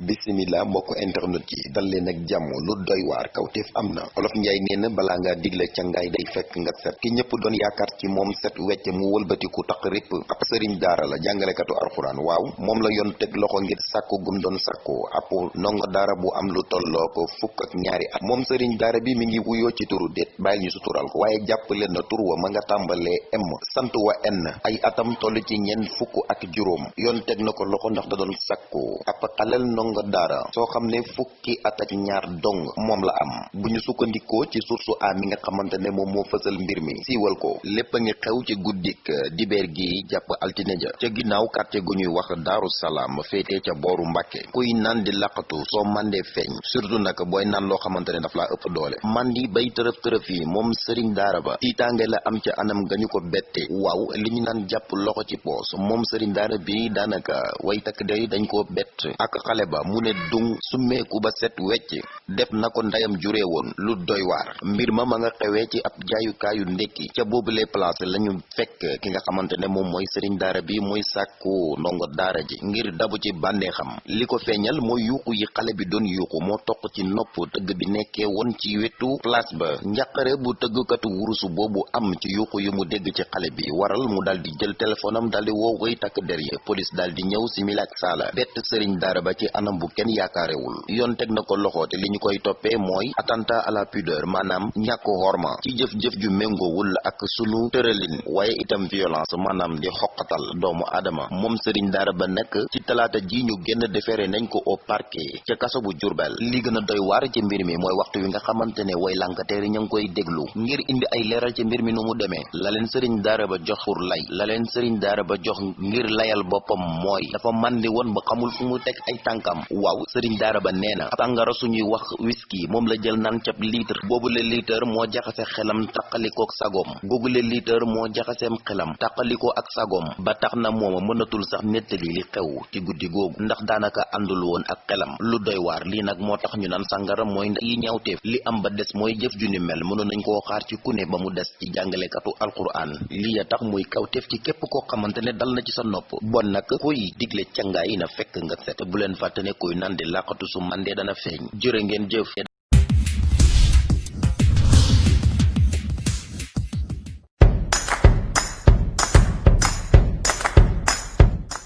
bisimila mbokk internet yi dal leen ak jàmm lu doy waar kawteef am na. Olof njaay nee na balaa ngaa digle cangaay day fekk nga set. Ki ñëpp doon yaakaar ci moom set wecc mu wëlbatiku taq ripp ab sëriñ daara la jàngalekatu alxuraan. Waaw moom la yoon teg loxo ngir sàkku gum doon sàkku. Ab ndongo daara bu am lu tolloo ko fukk ak ñaari at. Moom sëriñ daara bi mi ngi wuyoo ci turu déet bàyyil ñu sutural ko. Waaye jàpp leen na tur wa ma nga tàmbalee m. Sant wa n. Ay atam toll ci ñeent fukk ak juróom. Yoon teg na ko loxo ndax da doon xalel ndongo daara soo xam ne fukki at ak ñaar dong moom la am. Ci source a nga xamante ne moom moo mbir mi siiwal ko. Lépp a ngi xew ci guddik dibeer gi jàpp altine ja. Ca ginnaaw quartier gu ñuy wax daaru salaam féetee ca booru mbàkke. Kuy naan di laqatu soo mandee feeñ. Surtout nag booy naan loo xamante daf ëpp doole. Mandi bay tërëf tërëf yi moom sëriñ daara ba. Tiitaange la am ca anam ga ñu ko bette. Waaw li ñu naan jàpp loxo ci poos moom sëriñ daara bi daanaka way takk day dañ koo bett. Ak xale ba mu ne dung summeeku ba set wecc def na ko ndeyam juree woon lu doy waar. Mbir ma ma nga xewee ci ab jaayukaayu ndekki ca boobule place lañu fekk ki nga xamante ne moom mooy sëriñ daara bi muy sàkku ji ngir dabu ci bànneexam. Li ko feeñal mooy yuuxu yi xale bi doon yuuxu moo toq ci nopp tëgg bi nekkee woon ci wetu place ba. Bu wurusu am ci yuuxu yu mu dégg ci bi waral mu dal di jël téléphone am dal di woo koy takk der yi police dal di ñëw ba ci anam bu kenn yaakaarewul. Yoon teg na ko loxo te li ñu koy toppee mooy attentat à la pudeur maanaam ñàkk horma ci jëf-jëf ju méngoowul ak sunu tëralin waaye itam violence maanaam di xoqatal doomu aadama. Moom sëriñ daara ba nekk ci talaata ji ñu génn defere nañ ko au parquet ca kaso bu Jurbel li gën a doy waar ci mbir mi mooy waxtu wi nga xamante ne way lankateeri ña ngi koy déglu ngir indi ay leeral ci mbir mi nu mu demee. La leen sëriñ daara ba jox pour lay la leen sëriñ daara ba jox ngir layal boppam mooy dafa màndi woon ba xamul fu mu teg ay tànkam waaw sëriñ daara ba nee na sàngara suñuy wax whisky moom la jël naan cab litre. Boobule litre moo jaxase xelam taqalikoo ak sagoom. Googule litre moo jaxaseem xelam taqalikoo ak sagoom. Ba tax na mooma mënatul sax nettali li xew ci guddi googu ndax daanaka àndul woon ak xelam. Lu doy waar lii nag moo tax ñu naan sàngara mooy yi li am ba des mooy jëf ju ni mel nañ koo xaar ci ku ba mu des ci jàngalekatu alquran lii ya tax muy kawteef ci képp koo xamante ne dal na ci sa nopp. Bon nag kuy digle cangaay na fekk nga set. Bu fàtte ne kuy naan di làqatu su mandee dana feeñ. Jërë ngeen jëf